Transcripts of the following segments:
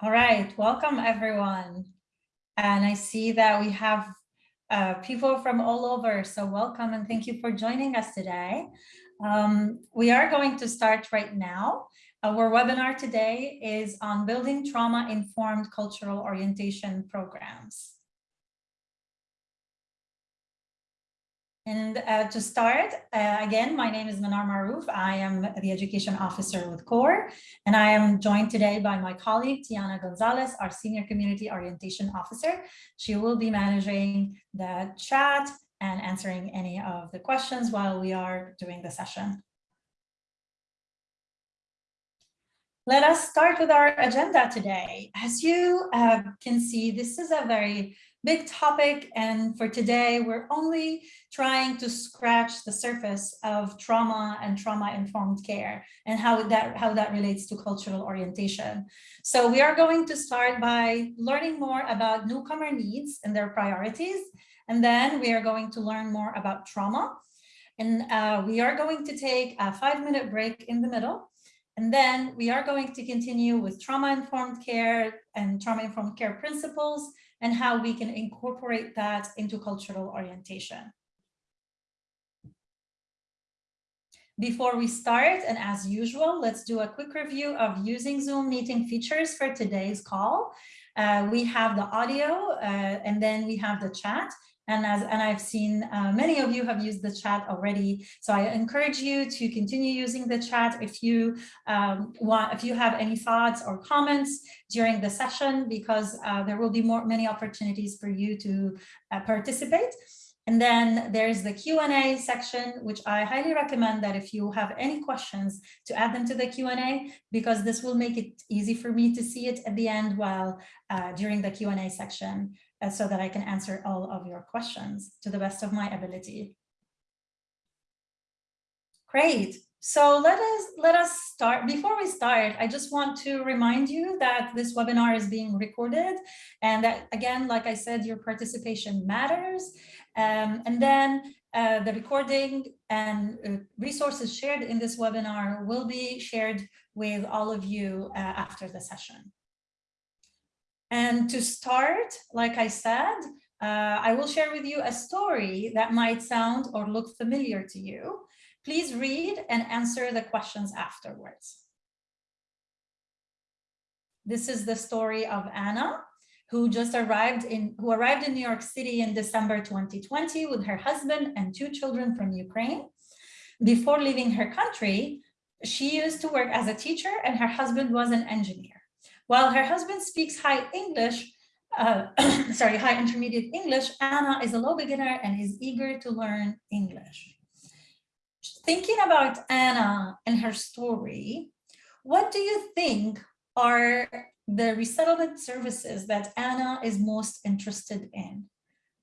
All right, welcome everyone. And I see that we have uh, people from all over, so welcome and thank you for joining us today. Um, we are going to start right now. Our webinar today is on building trauma-informed cultural orientation programs. And uh, to start, uh, again, my name is Manar Maroof. I am the education officer with CORE, and I am joined today by my colleague, Tiana Gonzalez, our senior community orientation officer. She will be managing the chat and answering any of the questions while we are doing the session. Let us start with our agenda today. As you uh, can see, this is a very big topic. And for today, we're only trying to scratch the surface of trauma and trauma-informed care and how that, how that relates to cultural orientation. So we are going to start by learning more about newcomer needs and their priorities. And then we are going to learn more about trauma. And uh, we are going to take a five minute break in the middle. And then we are going to continue with trauma-informed care and trauma-informed care principles and how we can incorporate that into cultural orientation. Before we start, and as usual, let's do a quick review of using Zoom meeting features for today's call. Uh, we have the audio uh, and then we have the chat. And as and I've seen uh, many of you have used the chat already. So I encourage you to continue using the chat if you um, want, if you have any thoughts or comments during the session, because uh, there will be more many opportunities for you to uh, participate. And then there's the Q&A section, which I highly recommend that if you have any questions to add them to the Q&A, because this will make it easy for me to see it at the end while uh, during the Q&A section uh, so that I can answer all of your questions to the best of my ability. Great. So let us let us start. Before we start, I just want to remind you that this webinar is being recorded and that again, like I said, your participation matters. Um, and then uh, the recording and uh, resources shared in this webinar will be shared with all of you uh, after the session. And to start, like I said, uh, I will share with you a story that might sound or look familiar to you. Please read and answer the questions afterwards. This is the story of Anna, who just arrived in who arrived in New York City in December 2020 with her husband and two children from Ukraine. Before leaving her country, she used to work as a teacher and her husband was an engineer. While her husband speaks high English, uh, sorry, high intermediate English, Anna is a low beginner and is eager to learn English. Thinking about Anna and her story, what do you think are the resettlement services that Anna is most interested in?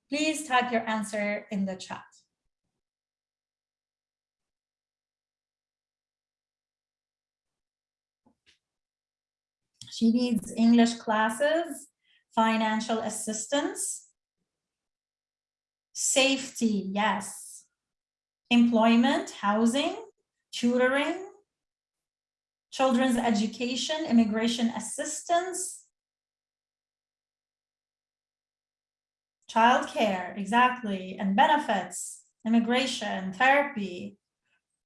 Please type your answer in the chat. She needs English classes, financial assistance, safety, yes, employment, housing, tutoring, children's education, immigration assistance, childcare, exactly, and benefits, immigration, therapy,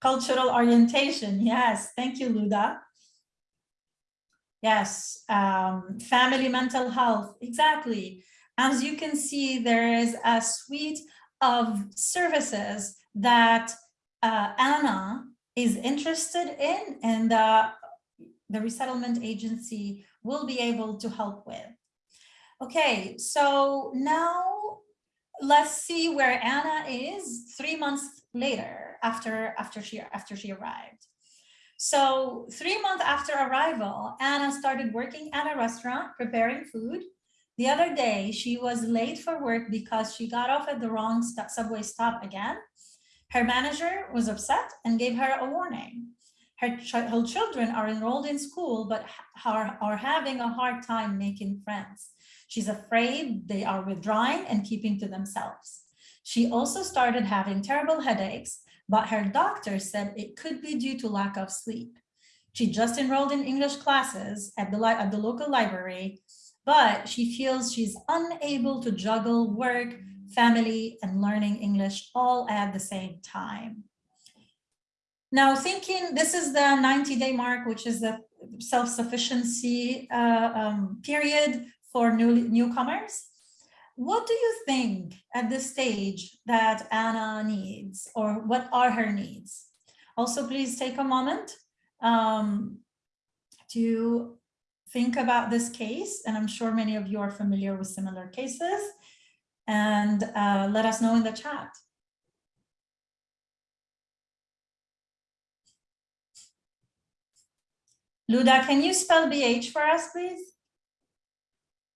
cultural orientation. Yes, thank you, Luda. Yes, um, family mental health, exactly. As you can see, there is a suite of services that uh, Anna is interested in and the, the resettlement agency will be able to help with. Okay, so now let's see where Anna is three months later after, after, she, after she arrived. So three months after arrival, Anna started working at a restaurant preparing food. The other day, she was late for work because she got off at the wrong st subway stop again. Her manager was upset and gave her a warning. Her, ch her children are enrolled in school, but are, are having a hard time making friends. She's afraid they are withdrawing and keeping to themselves. She also started having terrible headaches but her doctor said it could be due to lack of sleep. She just enrolled in English classes at the, at the local library, but she feels she's unable to juggle work, family, and learning English all at the same time. Now thinking, this is the 90 day mark, which is the self-sufficiency uh, um, period for new, newcomers. What do you think at this stage that Anna needs or what are her needs? Also, please take a moment um, to think about this case. And I'm sure many of you are familiar with similar cases and uh, let us know in the chat. Luda, can you spell BH for us, please?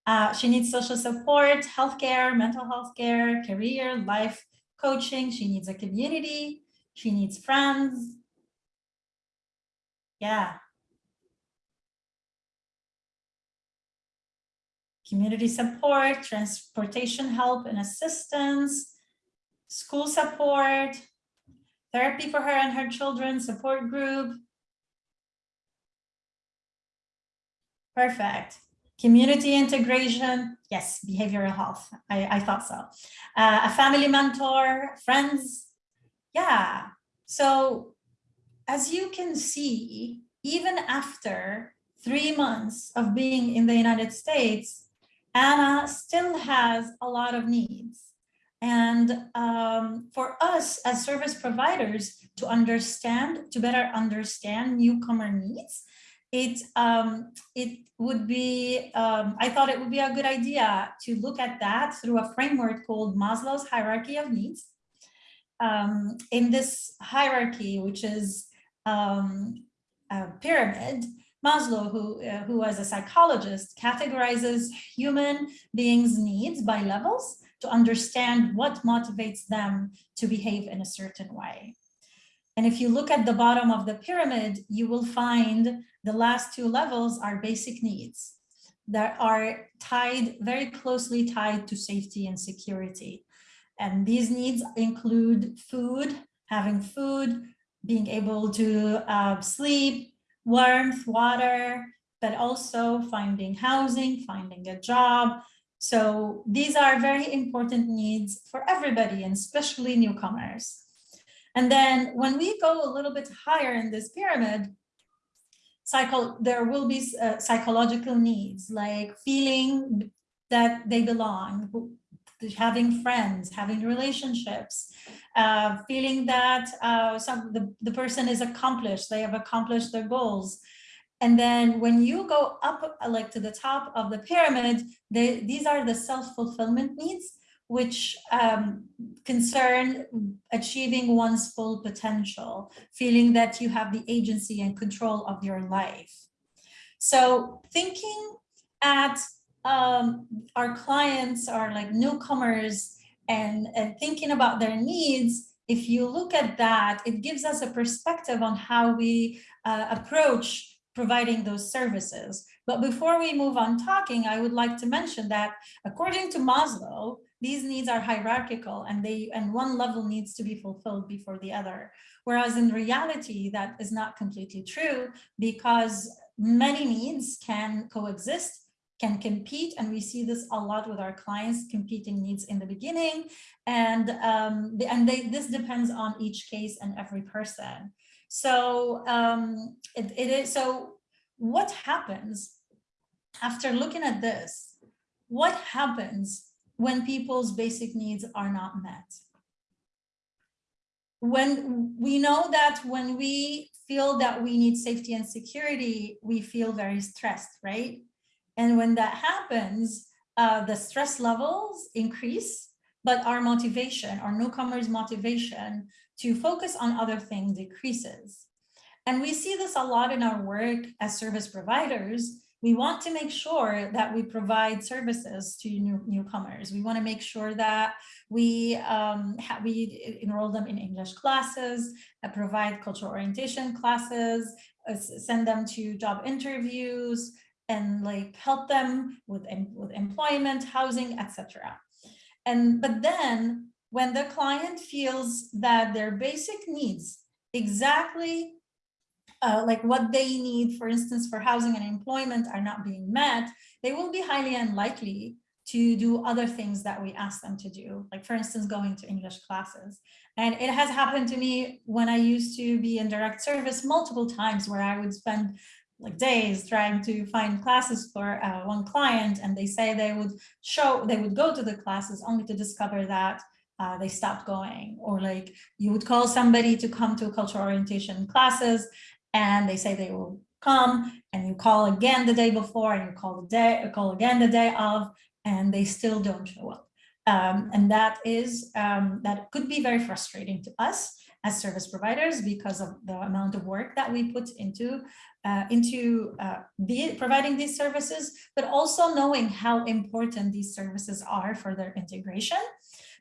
Uh, she needs social support, healthcare, mental health care, career, life coaching. She needs a community. She needs friends. Yeah. Community support, transportation help and assistance, school support, therapy for her and her children, support group, Perfect. Community integration, yes, behavioral health. I, I thought so. Uh, a family mentor, friends. Yeah. So as you can see, even after three months of being in the United States, Anna still has a lot of needs. And um, for us as service providers to understand, to better understand newcomer needs, it um, it would be, um, I thought it would be a good idea to look at that through a framework called Maslow's hierarchy of needs. Um, in this hierarchy, which is um, a pyramid, Maslow, who, uh, who was a psychologist, categorizes human beings' needs by levels to understand what motivates them to behave in a certain way. And if you look at the bottom of the pyramid, you will find the last two levels are basic needs that are tied, very closely tied to safety and security. And these needs include food, having food, being able to uh, sleep, warmth, water, but also finding housing, finding a job. So these are very important needs for everybody, and especially newcomers. And then when we go a little bit higher in this pyramid, psycho there will be uh, psychological needs like feeling that they belong, having friends, having relationships, uh, feeling that uh, some the, the person is accomplished, they have accomplished their goals. And then when you go up like to the top of the pyramid, they, these are the self-fulfillment needs which um, concern achieving one's full potential, feeling that you have the agency and control of your life. So thinking at um, our clients are like newcomers and, and thinking about their needs, if you look at that, it gives us a perspective on how we uh, approach providing those services. But before we move on talking, I would like to mention that according to Maslow, these needs are hierarchical and they and one level needs to be fulfilled before the other. Whereas in reality, that is not completely true because many needs can coexist can compete and we see this a lot with our clients competing needs in the beginning and um, and they, this depends on each case and every person so um, it, it is so what happens after looking at this what happens when people's basic needs are not met. When we know that when we feel that we need safety and security, we feel very stressed, right? And when that happens, uh, the stress levels increase, but our motivation, our newcomers' motivation to focus on other things decreases. And we see this a lot in our work as service providers we want to make sure that we provide services to new, newcomers. We want to make sure that we um, we enroll them in English classes, uh, provide cultural orientation classes, uh, send them to job interviews, and like help them with, with employment, housing, etc. And but then when the client feels that their basic needs exactly uh, like what they need, for instance, for housing and employment are not being met, they will be highly unlikely to do other things that we ask them to do, like for instance, going to English classes. And it has happened to me when I used to be in direct service multiple times where I would spend like days trying to find classes for uh, one client and they say they would show, they would go to the classes only to discover that uh, they stopped going or like you would call somebody to come to cultural orientation classes and they say they will come and you call again the day before and you call the day call again the day of and they still don't show up um, and that is um, that could be very frustrating to us as service providers because of the amount of work that we put into uh, into uh, providing these services, but also knowing how important these services are for their integration.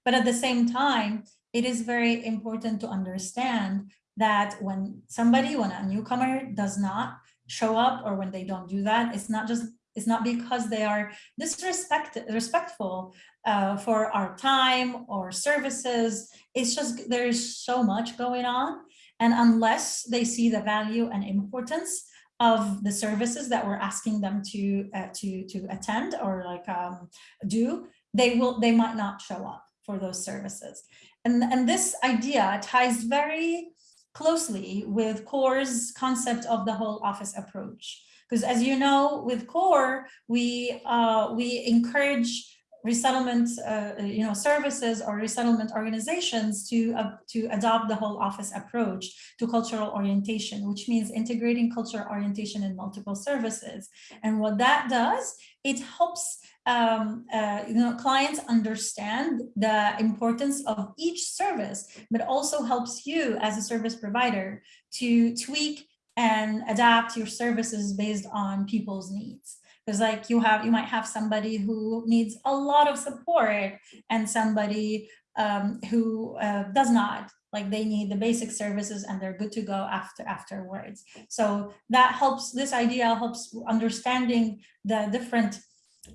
But at the same time, it is very important to understand that when somebody, when a newcomer does not show up or when they don't do that, it's not just it's not because they are disrespectful respectful uh, for our time or services. It's just there's so much going on. And unless they see the value and importance of the services that we're asking them to uh, to to attend or like um, do, they will they might not show up for those services. And, and this idea ties very closely with CORE's concept of the whole office approach. Because as you know, with CORE, we, uh, we encourage resettlement uh, you know, services or resettlement organizations to, uh, to adopt the whole office approach to cultural orientation, which means integrating cultural orientation in multiple services. And what that does, it helps um, uh, you know, clients understand the importance of each service, but also helps you as a service provider to tweak and adapt your services based on people's needs. Because like you have, you might have somebody who needs a lot of support and somebody um, who uh, does not like they need the basic services and they're good to go after afterwards. So that helps, this idea helps understanding the different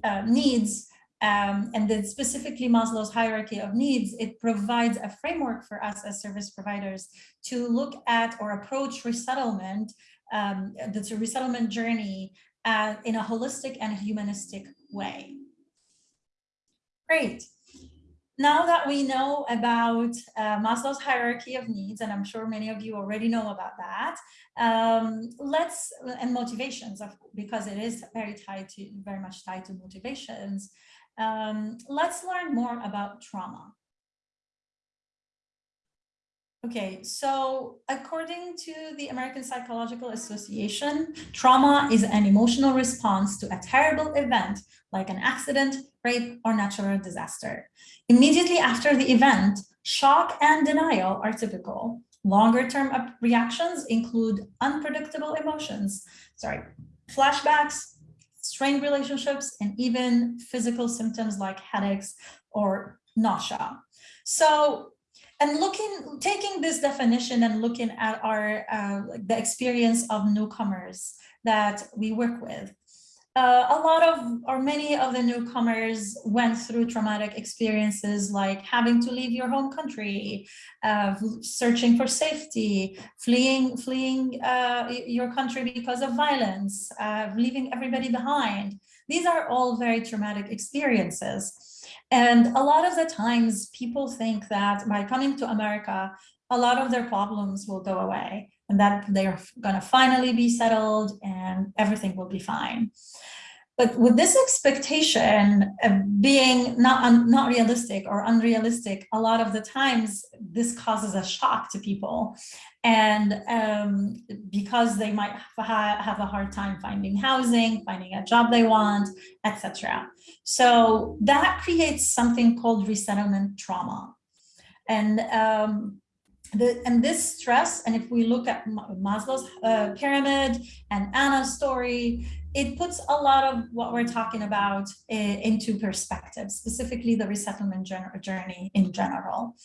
uh, needs um, and then specifically Maslow's hierarchy of needs, it provides a framework for us as service providers to look at or approach resettlement, um, the resettlement journey uh, in a holistic and humanistic way. Great. Now that we know about uh, Maslow's hierarchy of needs, and I'm sure many of you already know about that, um, let's, and motivations, of, because it is very tied to, very much tied to motivations, um, let's learn more about trauma. Okay, so according to the American Psychological Association, trauma is an emotional response to a terrible event like an accident, rape, or natural disaster. Immediately after the event, shock and denial are typical. Longer term reactions include unpredictable emotions, sorry, flashbacks, strained relationships, and even physical symptoms like headaches or nausea. So and looking, taking this definition and looking at our uh, the experience of newcomers that we work with, uh, a lot of or many of the newcomers went through traumatic experiences like having to leave your home country, uh, searching for safety, fleeing fleeing uh, your country because of violence, uh, leaving everybody behind. These are all very traumatic experiences. And a lot of the times people think that by coming to America, a lot of their problems will go away and that they're going to finally be settled and everything will be fine. But with this expectation of being not, not realistic or unrealistic, a lot of the times this causes a shock to people. And um, because they might ha have a hard time finding housing, finding a job they want, etc. So that creates something called resettlement trauma. And um, the, and this stress, and if we look at Maslow's uh, pyramid and Anna's story, it puts a lot of what we're talking about into perspective, specifically the resettlement journey in general.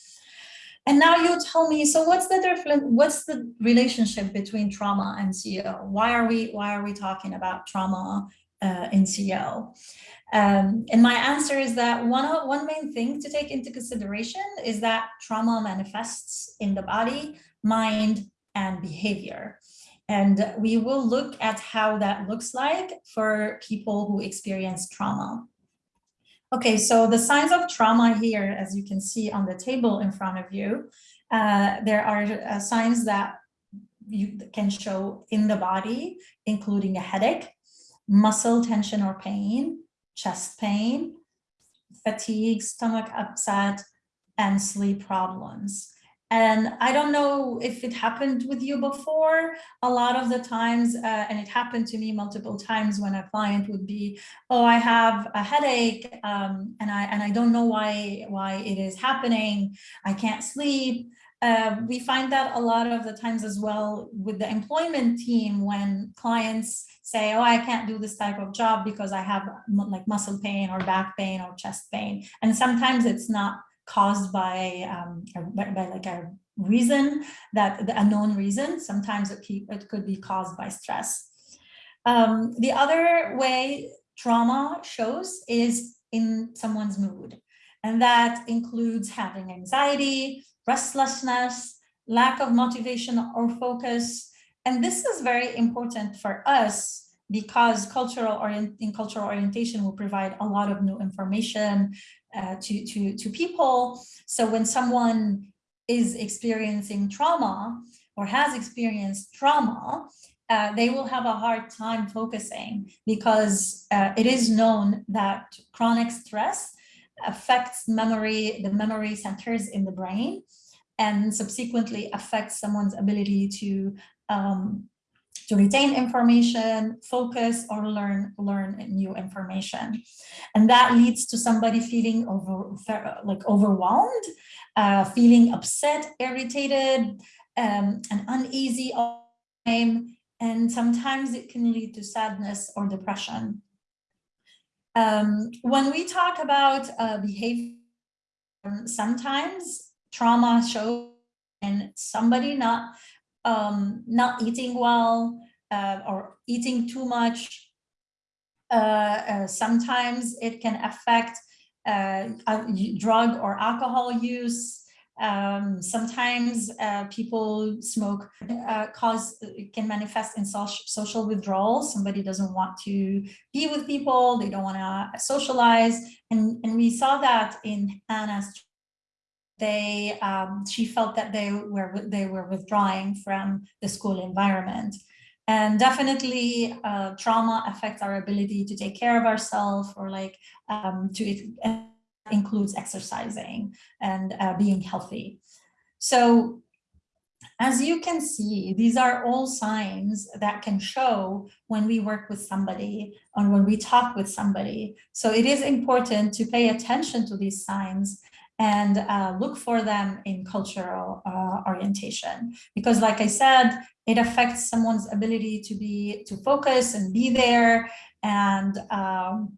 And now you tell me, so what's the difference? What's the relationship between trauma and CEO? Why are we why are we talking about trauma uh, in CEO? Um, and my answer is that one one main thing to take into consideration is that trauma manifests in the body, mind, and behavior. And we will look at how that looks like for people who experience trauma. Okay, so the signs of trauma here, as you can see on the table in front of you, uh, there are uh, signs that you can show in the body, including a headache, muscle tension or pain, chest pain, fatigue, stomach upset, and sleep problems. And I don't know if it happened with you before. A lot of the times, uh, and it happened to me multiple times when a client would be, oh, I have a headache um, and, I, and I don't know why, why it is happening. I can't sleep. Uh, we find that a lot of the times as well with the employment team when clients say, oh, I can't do this type of job because I have like muscle pain or back pain or chest pain. And sometimes it's not caused by, um, by, by, like a reason that the unknown reason. Sometimes it, it could be caused by stress. Um, the other way trauma shows is in someone's mood. And that includes having anxiety, restlessness, lack of motivation or focus. And this is very important for us because cultural orient in cultural orientation will provide a lot of new information uh, to, to, to people. So when someone is experiencing trauma or has experienced trauma, uh, they will have a hard time focusing because uh, it is known that chronic stress affects memory, the memory centers in the brain, and subsequently affects someone's ability to um, to retain information, focus, or learn learn new information. And that leads to somebody feeling over like overwhelmed, uh, feeling upset, irritated, um, and uneasy all the time. And sometimes it can lead to sadness or depression. Um, when we talk about uh, behavior, sometimes trauma shows and somebody not um, not eating well uh, or eating too much. Uh, uh, sometimes it can affect uh, drug or alcohol use. Um, sometimes uh, people smoke uh, cause can manifest in social social withdrawal. Somebody doesn't want to be with people, they don't want to socialize. And, and we saw that in Anna's they um, she felt that they were they were withdrawing from the school environment and definitely uh, trauma affects our ability to take care of ourselves or like um, to includes exercising and uh, being healthy so as you can see, these are all signs that can show when we work with somebody or when we talk with somebody. So it is important to pay attention to these signs and uh, look for them in cultural uh, orientation. Because like I said, it affects someone's ability to be to focus and be there and um,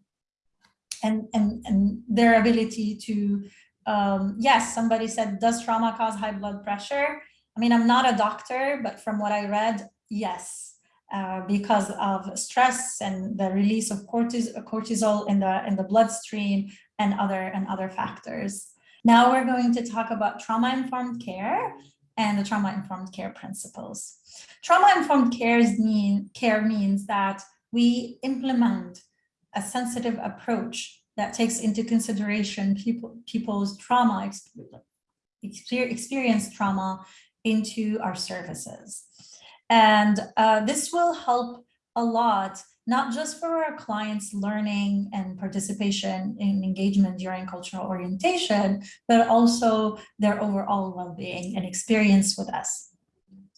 and, and, and their ability to, um, yes, somebody said, does trauma cause high blood pressure? I mean, I'm not a doctor, but from what I read, yes. Uh, because of stress and the release of cortisol in the in the bloodstream and other and other factors. Now we're going to talk about trauma-informed care and the trauma-informed care principles. Trauma-informed care mean, care means that we implement a sensitive approach that takes into consideration people, people's trauma, experience trauma into our services. And uh, this will help a lot not just for our clients learning and participation in engagement during cultural orientation, but also their overall well-being and experience with us.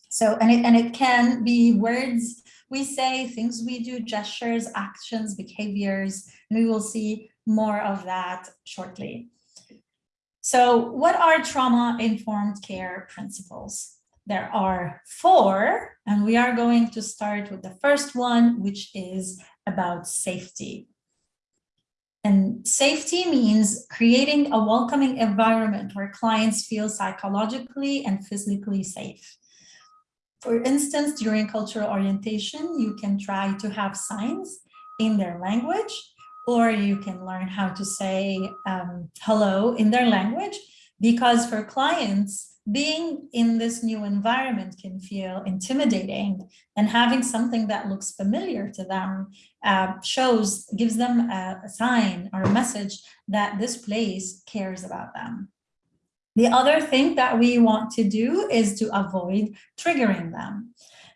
So, and it, and it can be words we say, things we do, gestures, actions, behaviors, and we will see more of that shortly. So what are trauma-informed care principles? There are four, and we are going to start with the first one, which is about safety. And safety means creating a welcoming environment where clients feel psychologically and physically safe. For instance, during cultural orientation, you can try to have signs in their language, or you can learn how to say um, hello in their language, because for clients, being in this new environment can feel intimidating and having something that looks familiar to them uh, shows, gives them a, a sign or a message that this place cares about them. The other thing that we want to do is to avoid triggering them.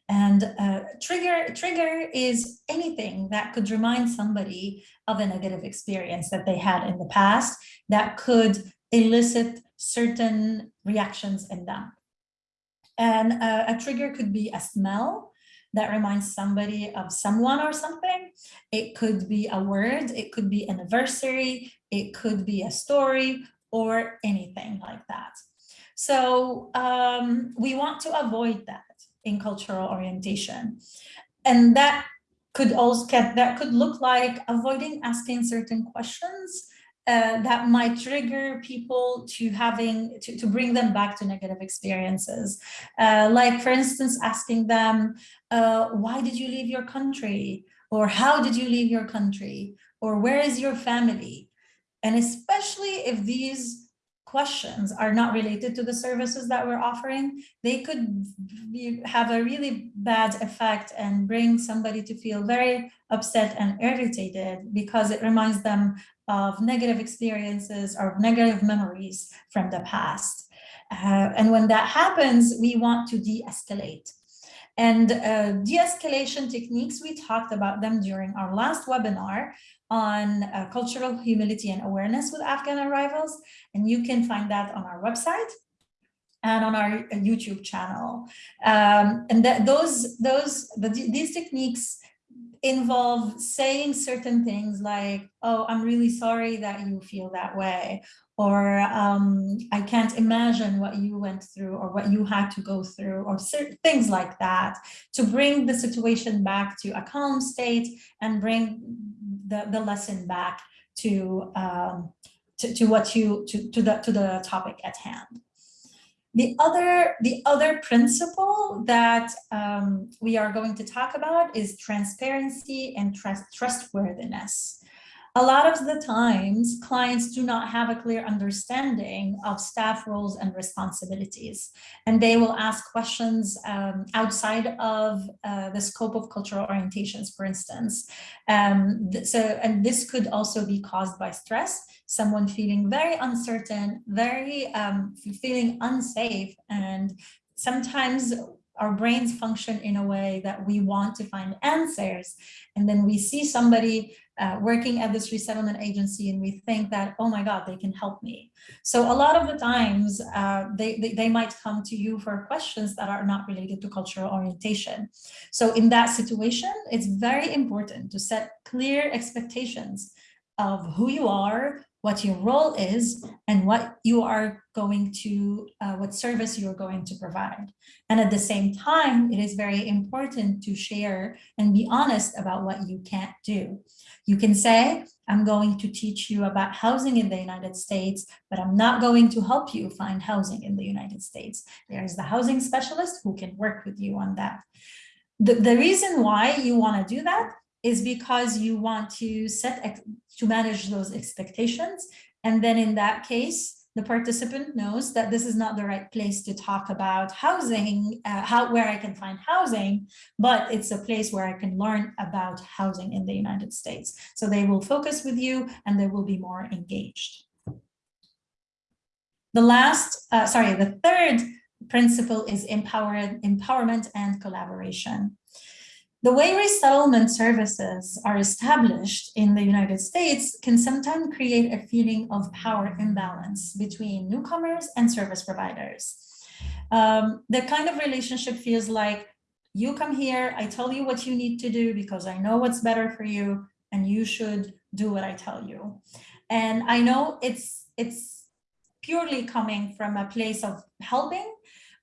And uh, trigger, trigger is anything that could remind somebody of a negative experience that they had in the past that could elicit certain reactions in them. And uh, a trigger could be a smell that reminds somebody of someone or something. It could be a word, it could be an anniversary, it could be a story or anything like that. So um, we want to avoid that in cultural orientation. And that could also that could look like avoiding asking certain questions uh, that might trigger people to having to, to bring them back to negative experiences. Uh, like for instance, asking them, uh, why did you leave your country? Or how did you leave your country? Or where is your family? And especially if these questions are not related to the services that we're offering, they could be, have a really bad effect and bring somebody to feel very upset and irritated because it reminds them of negative experiences or negative memories from the past. Uh, and when that happens, we want to de-escalate. And uh, de-escalation techniques, we talked about them during our last webinar, on uh, cultural humility and awareness with Afghan arrivals. And you can find that on our website and on our uh, YouTube channel. Um, and those, those, the, these techniques involve saying certain things like, oh, I'm really sorry that you feel that way, or um, I can't imagine what you went through or what you had to go through or certain things like that to bring the situation back to a calm state and bring the, the lesson back to, um, to, to what you, to, to, the, to the topic at hand. The other, the other principle that um, we are going to talk about is transparency and trust, trustworthiness a lot of the times clients do not have a clear understanding of staff roles and responsibilities and they will ask questions um, outside of uh, the scope of cultural orientations for instance. Um, so and this could also be caused by stress someone feeling very uncertain very um, feeling unsafe and sometimes our brains function in a way that we want to find answers and then we see somebody uh, working at this resettlement agency and we think that, oh my God, they can help me. So a lot of the times uh, they, they, they, might come to you for questions that are not related to cultural orientation. So in that situation, it's very important to set clear expectations of who you are, what your role is, and what you are going to, uh, what service you're going to provide. And at the same time, it is very important to share and be honest about what you can't do. You can say, I'm going to teach you about housing in the United States, but I'm not going to help you find housing in the United States. There is the housing specialist who can work with you on that. The, the reason why you want to do that is because you want to set to manage those expectations. And then in that case, the participant knows that this is not the right place to talk about housing, uh, how where I can find housing, but it's a place where I can learn about housing in the United States. So they will focus with you and they will be more engaged. The last, uh, sorry, the third principle is empower, empowerment and collaboration. The way resettlement services are established in the United States can sometimes create a feeling of power imbalance between newcomers and service providers. Um, the kind of relationship feels like you come here, I tell you what you need to do because I know what's better for you and you should do what I tell you. And I know it's, it's purely coming from a place of helping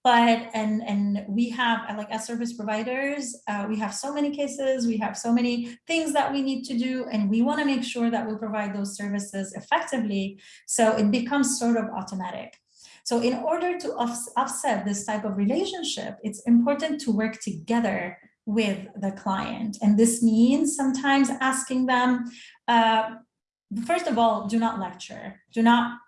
but and and we have like as service providers uh, we have so many cases we have so many things that we need to do and we want to make sure that we provide those services effectively so it becomes sort of automatic. So in order to offset this type of relationship it's important to work together with the client. And this means sometimes asking them uh, first of all do not lecture do not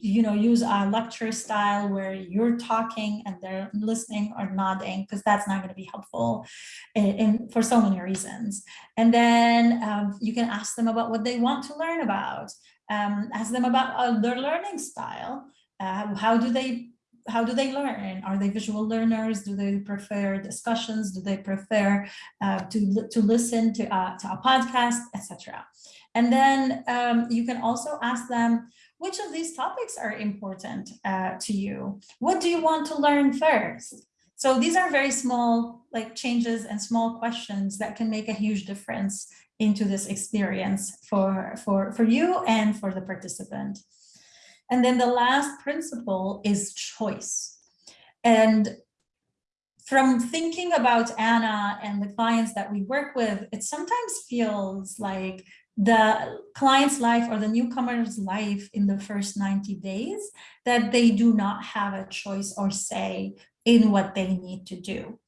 you know, use a lecture style where you're talking and they're listening or nodding, because that's not going to be helpful in, in, for so many reasons. And then um, you can ask them about what they want to learn about. Um, ask them about uh, their learning style. Uh, how do they how do they learn? Are they visual learners? Do they prefer discussions? Do they prefer uh, to, to listen to, uh, to a podcast, etc. And then um, you can also ask them, which of these topics are important uh, to you? What do you want to learn first? So these are very small like changes and small questions that can make a huge difference into this experience for, for, for you and for the participant. And then the last principle is choice. And from thinking about Anna and the clients that we work with, it sometimes feels like the client's life or the newcomer's life in the first 90 days that they do not have a choice or say in what they need to do.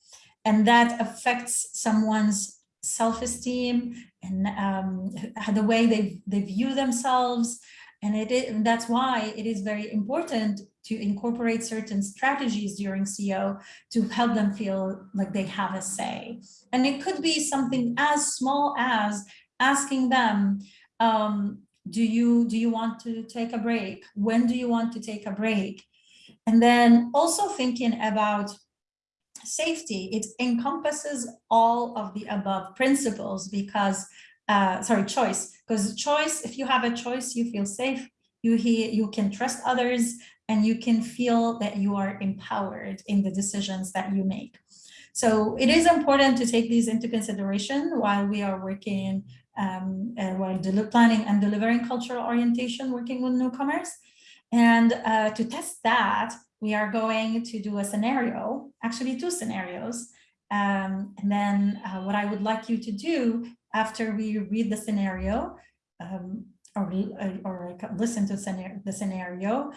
And that affects someone's self-esteem and um, the way they, they view themselves. And it is, that's why it is very important to incorporate certain strategies during CO to help them feel like they have a say. And it could be something as small as asking them, um, do you do you want to take a break? When do you want to take a break? And then also thinking about safety, it encompasses all of the above principles because, uh, sorry, choice, because choice, if you have a choice, you feel safe, you, hear, you can trust others, and you can feel that you are empowered in the decisions that you make. So it is important to take these into consideration while we are working um, uh, while planning and delivering cultural orientation, working with newcomers. And uh, to test that, we are going to do a scenario, actually two scenarios. Um, and then uh, what I would like you to do after we read the scenario um, or, or listen to the scenario,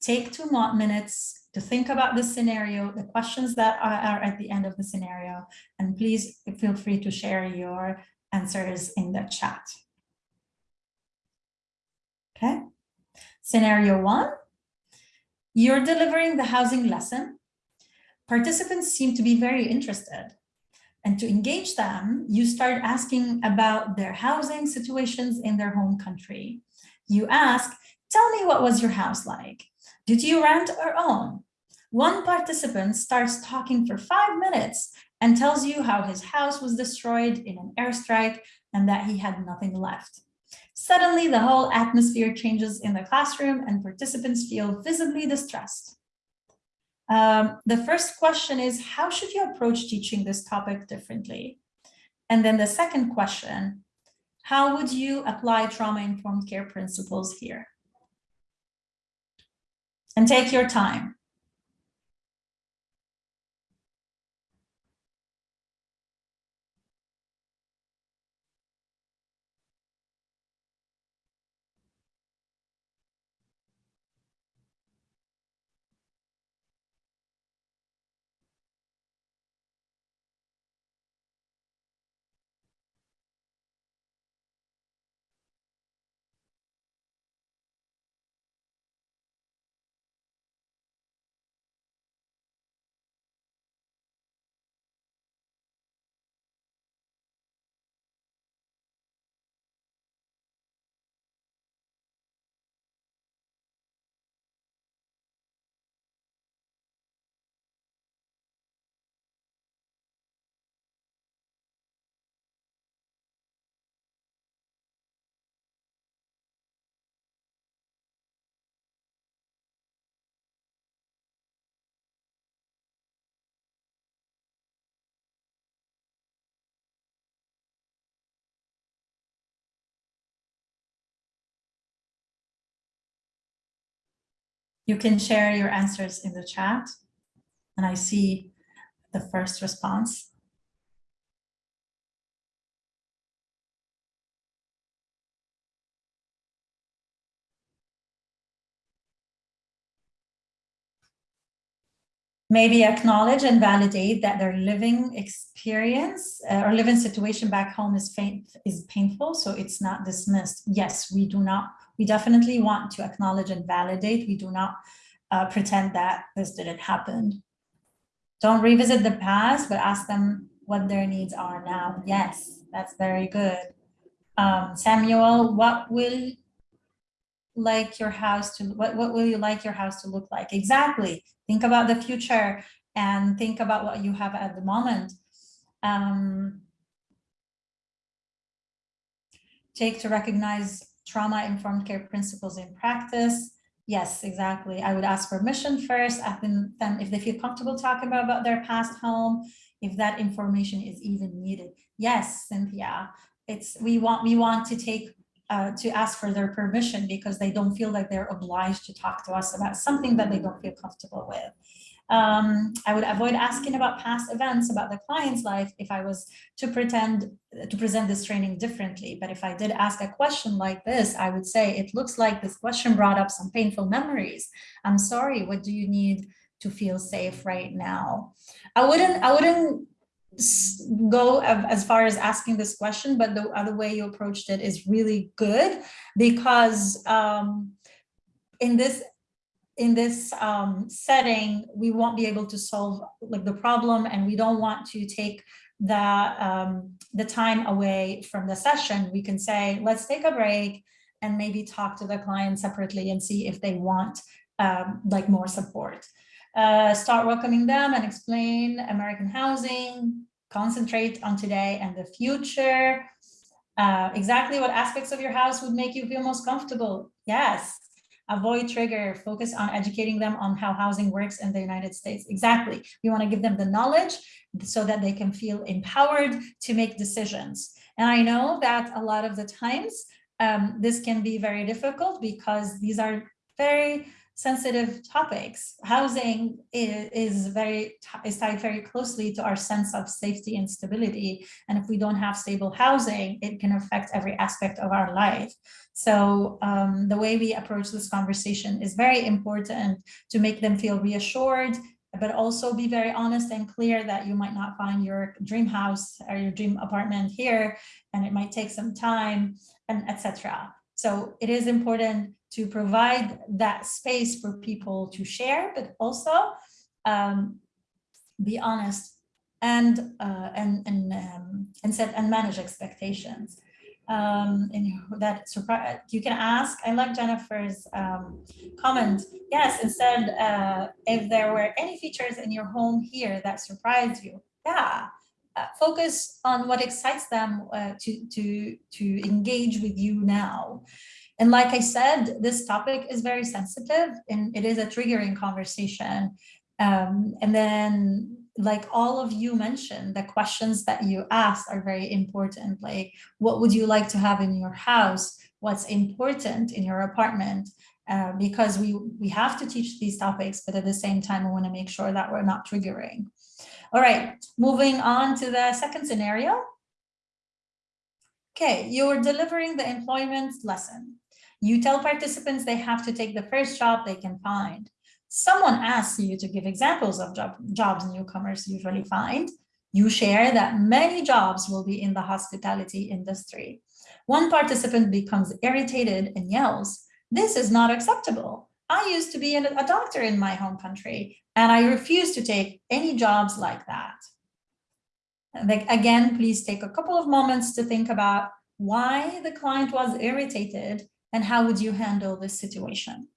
take two minutes to think about the scenario, the questions that are at the end of the scenario, and please feel free to share your answers in the chat. Okay. Scenario one, you're delivering the housing lesson. Participants seem to be very interested. And to engage them, you start asking about their housing situations in their home country. You ask, tell me what was your house like? Did you rent or own? One participant starts talking for five minutes and tells you how his house was destroyed in an airstrike and that he had nothing left. Suddenly, the whole atmosphere changes in the classroom and participants feel visibly distressed. Um, the first question is, how should you approach teaching this topic differently? And then the second question, how would you apply trauma-informed care principles here? And take your time. You can share your answers in the chat. And I see the first response. Maybe acknowledge and validate that their living experience uh, or living situation back home is, is painful, so it's not dismissed. Yes, we do not, we definitely want to acknowledge and validate. We do not uh, pretend that this didn't happen. Don't revisit the past, but ask them what their needs are now. Yes, that's very good. Um, Samuel, what will like your house to what, what will you like your house to look like exactly think about the future and think about what you have at the moment. Um, take to recognize trauma informed care principles in practice. Yes exactly. I would ask permission first think then if they feel comfortable talking about, about their past home if that information is even needed. Yes cynthia. It's we want we want to take uh, to ask for their permission because they don't feel like they're obliged to talk to us about something that they don't feel comfortable with. Um, I would avoid asking about past events about the client's life if I was to pretend to present this training differently. But if I did ask a question like this, I would say, it looks like this question brought up some painful memories. I'm sorry, what do you need to feel safe right now? I wouldn't, I wouldn't go as far as asking this question, but the other way you approached it is really good because um, in this in this um, setting, we won't be able to solve like the problem and we don't want to take the um, the time away from the session. We can say, let's take a break and maybe talk to the client separately and see if they want um, like more support uh, start welcoming them and explain American housing, concentrate on today and the future. Uh, exactly what aspects of your house would make you feel most comfortable? Yes. Avoid trigger, focus on educating them on how housing works in the United States. Exactly. We want to give them the knowledge so that they can feel empowered to make decisions. And I know that a lot of the times um, this can be very difficult because these are very sensitive topics. Housing is, is very is tied very closely to our sense of safety and stability. And if we don't have stable housing, it can affect every aspect of our life. So um, the way we approach this conversation is very important to make them feel reassured, but also be very honest and clear that you might not find your dream house or your dream apartment here, and it might take some time, and etc. So it is important to provide that space for people to share, but also um, be honest and uh, and and um, and set and manage expectations. Um, and that surprise you can ask. I like Jennifer's um, comment. Yes, instead, uh, if there were any features in your home here that surprised you, yeah, uh, focus on what excites them uh, to to to engage with you now. And like I said, this topic is very sensitive and it is a triggering conversation. Um, and then like all of you mentioned, the questions that you asked are very important. Like, what would you like to have in your house? What's important in your apartment? Uh, because we, we have to teach these topics, but at the same time, we wanna make sure that we're not triggering. All right, moving on to the second scenario. Okay, you're delivering the employment lesson. You tell participants they have to take the first job they can find. Someone asks you to give examples of job, jobs newcomers usually find. You share that many jobs will be in the hospitality industry. One participant becomes irritated and yells, this is not acceptable. I used to be a doctor in my home country and I refuse to take any jobs like that. Again, please take a couple of moments to think about why the client was irritated and how would you handle this situation?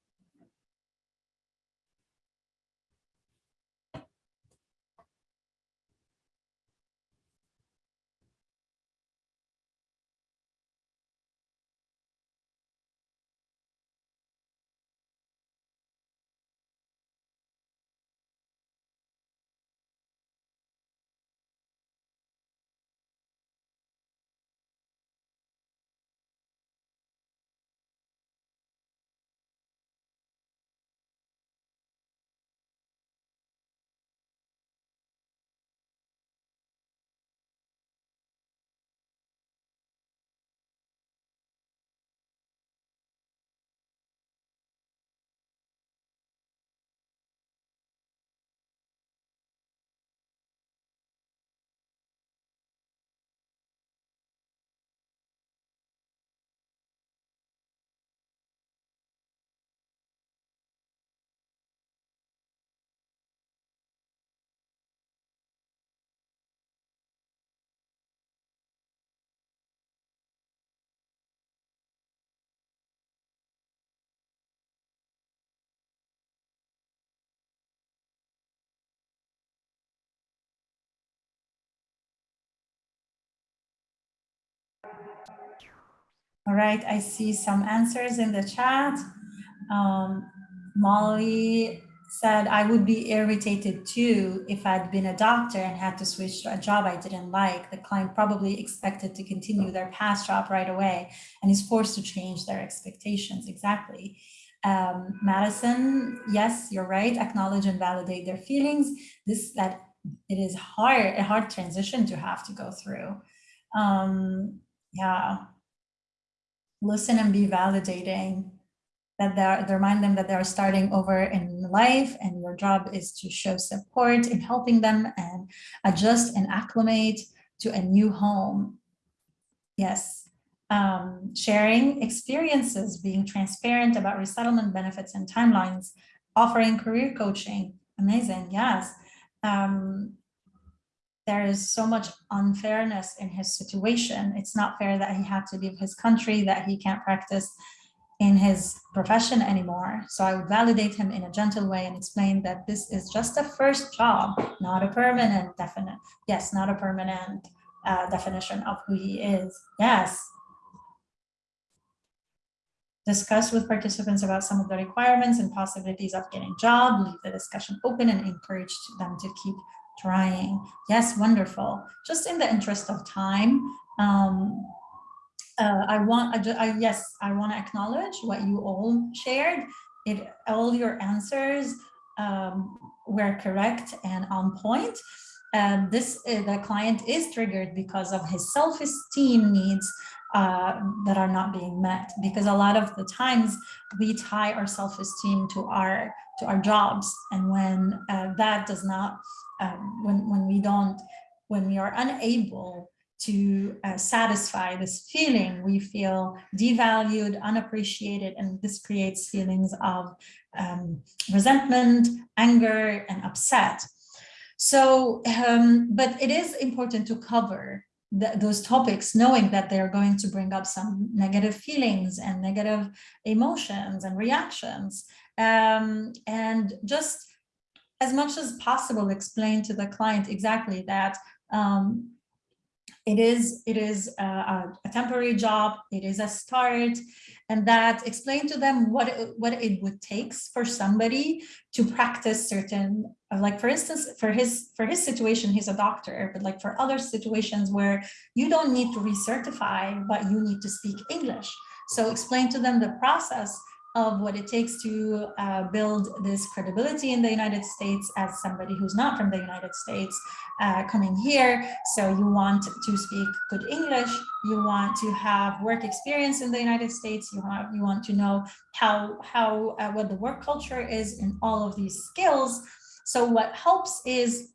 All right, I see some answers in the chat. Um, Molly said, I would be irritated too if I'd been a doctor and had to switch to a job I didn't like. The client probably expected to continue their past job right away and is forced to change their expectations. Exactly. Um, Madison, yes, you're right. Acknowledge and validate their feelings. This that it is hard, a hard transition to have to go through. Um, yeah. Listen and be validating that they're, remind them that they're starting over in life and your job is to show support in helping them and adjust and acclimate to a new home. Yes, um, sharing experiences, being transparent about resettlement benefits and timelines, offering career coaching. Amazing, yes. Um, there is so much unfairness in his situation. It's not fair that he had to leave his country, that he can't practice in his profession anymore. So I would validate him in a gentle way and explain that this is just a first job, not a permanent definite. Yes, not a permanent uh, definition of who he is. Yes. Discuss with participants about some of the requirements and possibilities of getting a job, leave the discussion open and encourage them to keep trying. Yes, wonderful. Just in the interest of time, um, uh, I want, I, I, yes, I want to acknowledge what you all shared. It, all your answers um, were correct and on point. And this, uh, the client is triggered because of his self-esteem needs uh, that are not being met. Because a lot of the times we tie our self-esteem to our to our jobs, and when uh, that does not, um, when when we don't, when we are unable to uh, satisfy this feeling, we feel devalued, unappreciated, and this creates feelings of um, resentment, anger, and upset. So, um, but it is important to cover the, those topics, knowing that they're going to bring up some negative feelings and negative emotions and reactions. Um, and just as much as possible, explain to the client exactly that um, it is, it is a, a, temporary job, it is a start, and that explain to them what it, what it would take for somebody to practice certain, uh, like for instance, for his for his situation, he's a doctor, but like for other situations where you don't need to recertify, but you need to speak English. So explain to them the process of what it takes to uh, build this credibility in the United States as somebody who's not from the United States uh, coming here. So you want to speak good English, you want to have work experience in the United States, you want, you want to know how, how uh, what the work culture is in all of these skills. So what helps is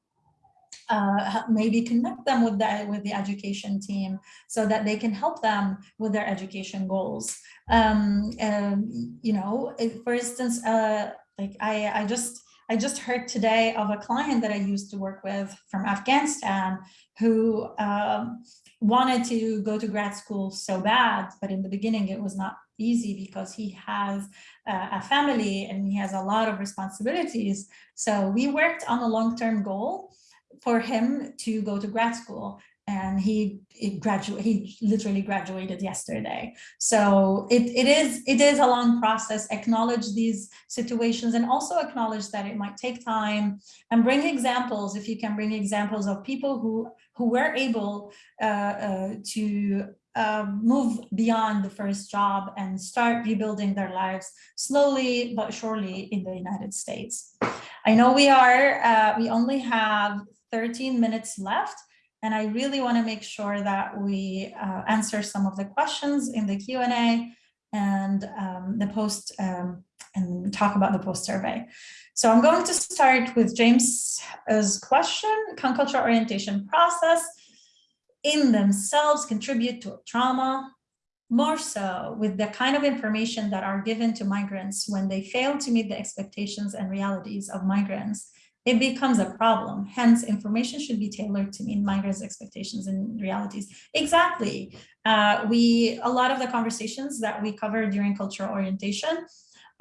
uh, maybe connect them with the with the education team so that they can help them with their education goals. Um, and, you know, for instance, uh, like I, I just I just heard today of a client that I used to work with from Afghanistan who um, wanted to go to grad school so bad, but in the beginning it was not easy because he has uh, a family and he has a lot of responsibilities. So we worked on a long-term goal for him to go to grad school and he, he graduate he literally graduated yesterday so it, it is it is a long process acknowledge these situations and also acknowledge that it might take time and bring examples if you can bring examples of people who who were able uh, uh, to uh, move beyond the first job and start rebuilding their lives slowly but surely in the United States. I know we are, uh, we only have 13 minutes left. And I really want to make sure that we uh, answer some of the questions in the Q&A and um, the post um, and talk about the post survey. So I'm going to start with James's question, can cultural orientation process in themselves contribute to trauma? More so with the kind of information that are given to migrants when they fail to meet the expectations and realities of migrants it becomes a problem. Hence, information should be tailored to meet migrants' expectations and realities. Exactly. Uh, we a lot of the conversations that we cover during cultural orientation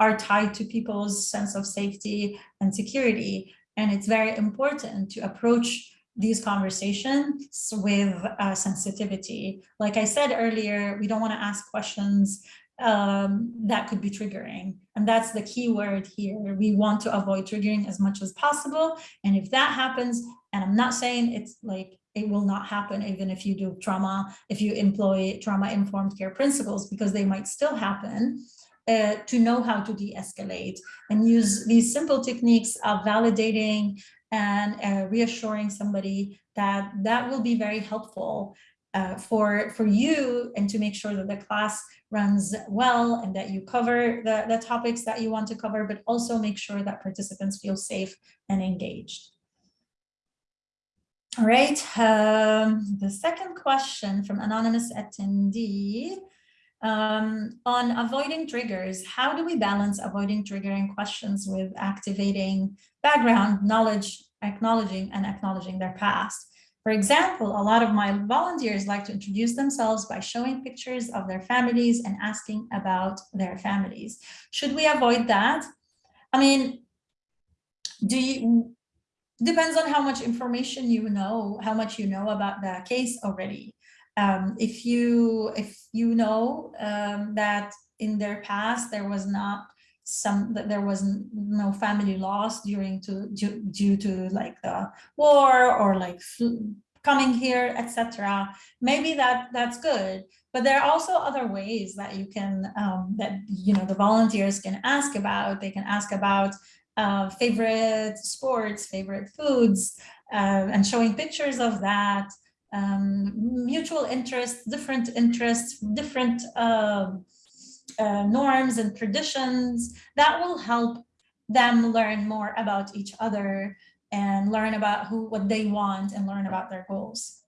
are tied to people's sense of safety and security. And it's very important to approach these conversations with uh, sensitivity. Like I said earlier, we don't want to ask questions um, that could be triggering. And that's the key word here. We want to avoid triggering as much as possible. And if that happens, and I'm not saying it's like it will not happen even if you do trauma, if you employ trauma-informed care principles, because they might still happen, uh, to know how to de-escalate and use these simple techniques of validating and uh, reassuring somebody that that will be very helpful uh, for, for you and to make sure that the class runs well and that you cover the, the topics that you want to cover, but also make sure that participants feel safe and engaged. All right, um, the second question from anonymous attendee um, on avoiding triggers, how do we balance avoiding triggering questions with activating background knowledge, acknowledging and acknowledging their past? For example, a lot of my volunteers like to introduce themselves by showing pictures of their families and asking about their families. Should we avoid that? I mean, do you, depends on how much information you know, how much you know about the case already. Um, if you if you know um, that in their past there was not some that there was no family loss during to due, due to like the war or like coming here etc maybe that that's good but there are also other ways that you can um, that you know the volunteers can ask about. They can ask about uh, favorite sports favorite foods uh, and showing pictures of that. Um, mutual interests different interests different uh, uh, norms and traditions that will help them learn more about each other and learn about who what they want and learn about their goals.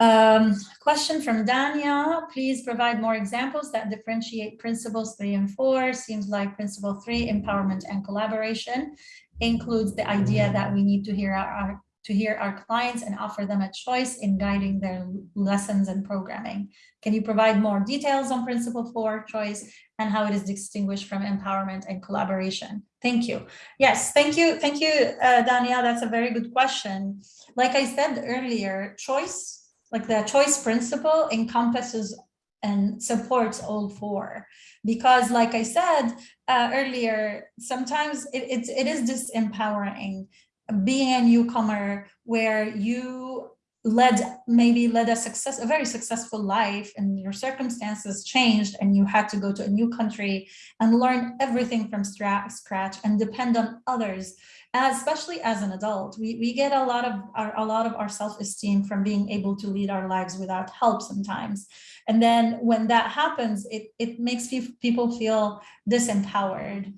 Um, question from Dania, please provide more examples that differentiate principles three and four. Seems like principle three, empowerment and collaboration, includes the idea that we need to hear our, to hear our clients and offer them a choice in guiding their lessons and programming. Can you provide more details on principle four, choice, and how it is distinguished from empowerment and collaboration? Thank you. Yes, thank you. Thank you, uh, Danielle. That's a very good question. Like I said earlier, choice, like the choice principle encompasses and supports all four because like I said uh, earlier, sometimes it, it, it is disempowering being a newcomer where you led maybe led a success a very successful life and your circumstances changed and you had to go to a new country and learn everything from scratch and depend on others especially as an adult. We we get a lot of our, a lot of our self-esteem from being able to lead our lives without help sometimes. And then when that happens it it makes people feel disempowered.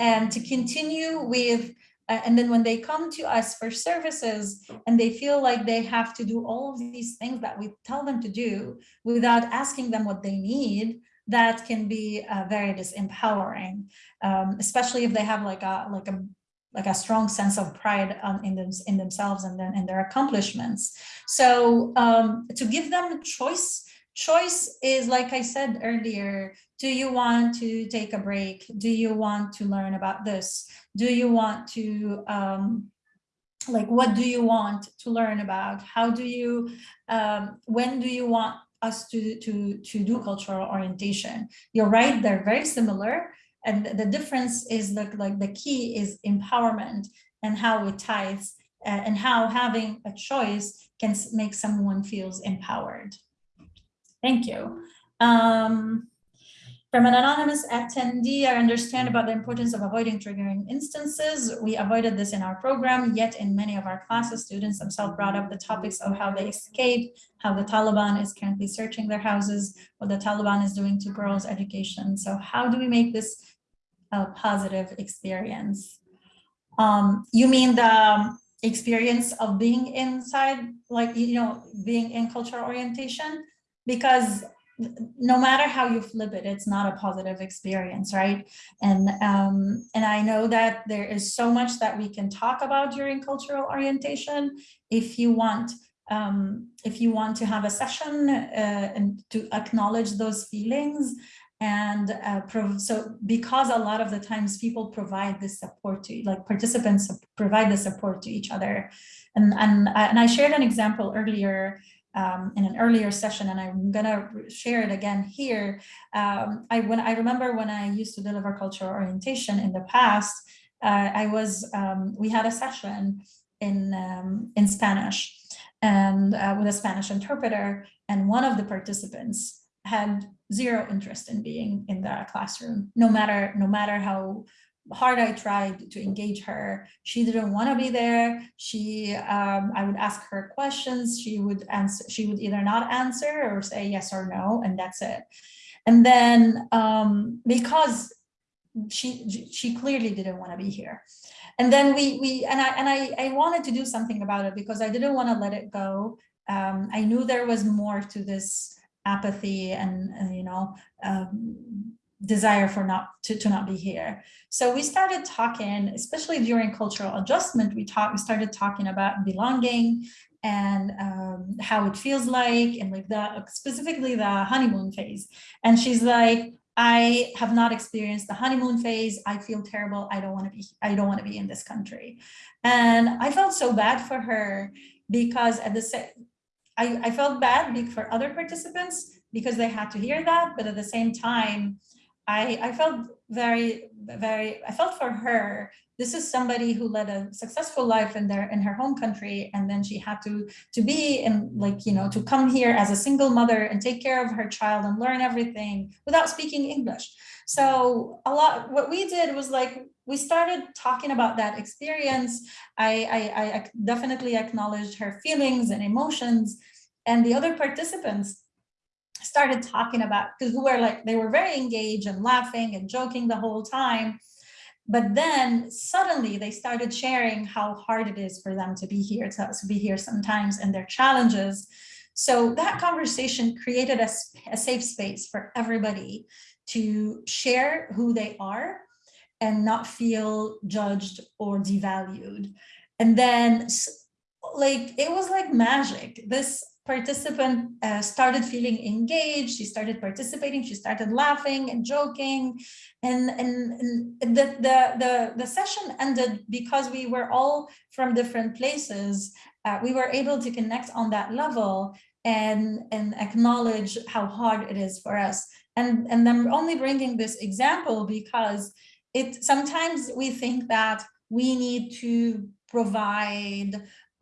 And to continue with and then when they come to us for services and they feel like they have to do all of these things that we tell them to do without asking them what they need, that can be uh, very disempowering, um, especially if they have like a like a like a strong sense of pride um, in them in themselves and then in their accomplishments. So um, to give them choice choice is like i said earlier do you want to take a break do you want to learn about this do you want to um, like what do you want to learn about? How do you um, when do you want us to to to do cultural orientation? You're right they're very similar and the difference is that like the key is empowerment and how it ties uh, and how having a choice can make someone feels empowered. Thank you. Um, from an anonymous attendee, I understand about the importance of avoiding triggering instances. We avoided this in our program, yet in many of our classes, students themselves brought up the topics of how they escaped, how the Taliban is currently searching their houses, what the Taliban is doing to girls' education. So how do we make this a positive experience? Um, you mean the experience of being inside, like, you know, being in cultural orientation? because no matter how you flip it, it's not a positive experience, right? And um, and I know that there is so much that we can talk about during cultural orientation. If you want, um, if you want to have a session uh, and to acknowledge those feelings, And uh, so because a lot of the times people provide this support to, like participants provide the support to each other. And, and, and I shared an example earlier um, in an earlier session, and I'm gonna share it again here. Um, I when I remember when I used to deliver cultural orientation in the past, uh, I was um, we had a session in um, in Spanish and uh, with a Spanish interpreter, and one of the participants had zero interest in being in the classroom, no matter no matter how hard I tried to engage her. She didn't want to be there. She, um, I would ask her questions. She would answer. She would either not answer or say yes or no, and that's it. And then um, because she she clearly didn't want to be here, and then we we and I and I I wanted to do something about it because I didn't want to let it go. Um, I knew there was more to this apathy and, and you know um, desire for not to, to not be here. So we started talking, especially during cultural adjustment, we talked, we started talking about belonging and um, how it feels like and like the specifically the honeymoon phase. And she's like, I have not experienced the honeymoon phase. I feel terrible. I don't want to be, I don't want to be in this country. And I felt so bad for her because at the same, I, I felt bad for other participants because they had to hear that, but at the same time, I, I felt very, very, I felt for her, this is somebody who led a successful life in their in her home country and then she had to to be and like you know to come here as a single mother and take care of her child and learn everything without speaking english. So a lot what we did was like we started talking about that experience. I i, I definitely acknowledged her feelings and emotions and the other participants started talking about because we were like they were very engaged and laughing and joking the whole time. But then suddenly they started sharing how hard it is for them to be here to, to be here sometimes and their challenges. So that conversation created a, a safe space for everybody to share who they are and not feel judged or devalued. And then like it was like magic. This participant uh, started feeling engaged, she started participating, she started laughing and joking. And, and, and the, the, the, the, session ended because we were all from different places. Uh, we were able to connect on that level and, and acknowledge how hard it is for us. And, and I'm only bringing this example because it sometimes we think that we need to provide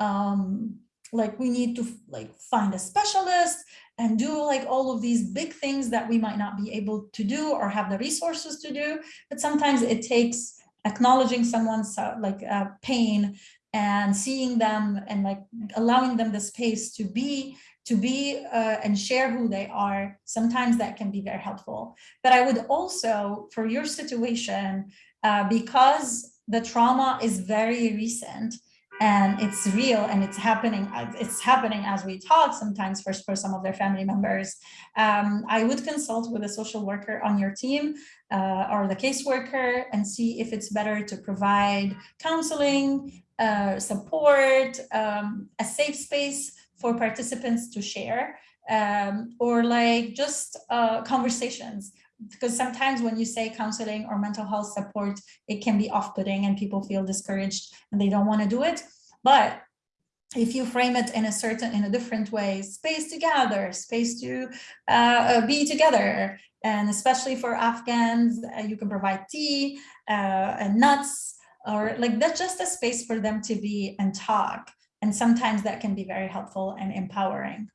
um, like we need to like find a specialist and do like all of these big things that we might not be able to do or have the resources to do. But sometimes it takes acknowledging someone's uh, like uh, pain and seeing them and like allowing them the space to be to be uh, and share who they are. Sometimes that can be very helpful. But i would also for your situation uh, because the trauma is very recent and it's real and it's happening it's happening as we talk sometimes for, for some of their family members. Um, i would consult with a social worker on your team uh, or the caseworker and see if it's better to provide counseling uh, support um, a safe space for participants to share um, or like just uh, conversations because sometimes when you say counseling or mental health support, it can be off-putting and people feel discouraged and they don't want to do it. But if you frame it in a certain, in a different way, space together, space to uh, be together, and especially for Afghans, uh, you can provide tea uh, and nuts, or like that's just a space for them to be and talk. And sometimes that can be very helpful and empowering.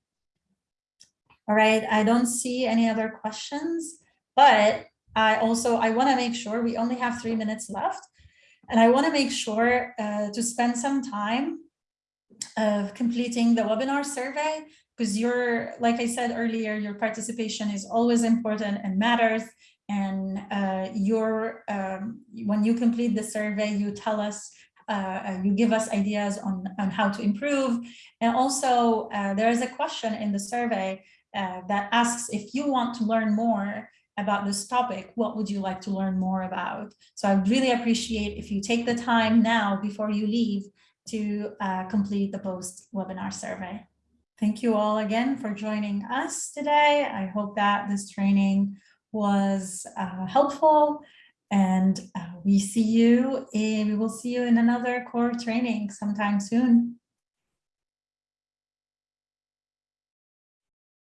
All right, I don't see any other questions. But I also, I wanna make sure we only have three minutes left. And I wanna make sure uh, to spend some time of completing the webinar survey because you're, like I said earlier, your participation is always important and matters. And uh, your, um, when you complete the survey, you tell us uh, you give us ideas on, on how to improve. And also, uh, there is a question in the survey uh, that asks if you want to learn more about this topic, what would you like to learn more about? So I would really appreciate if you take the time now before you leave to uh, complete the post webinar survey. Thank you all again for joining us today. I hope that this training was uh, helpful and uh, we see you, we will see you in another core training sometime soon.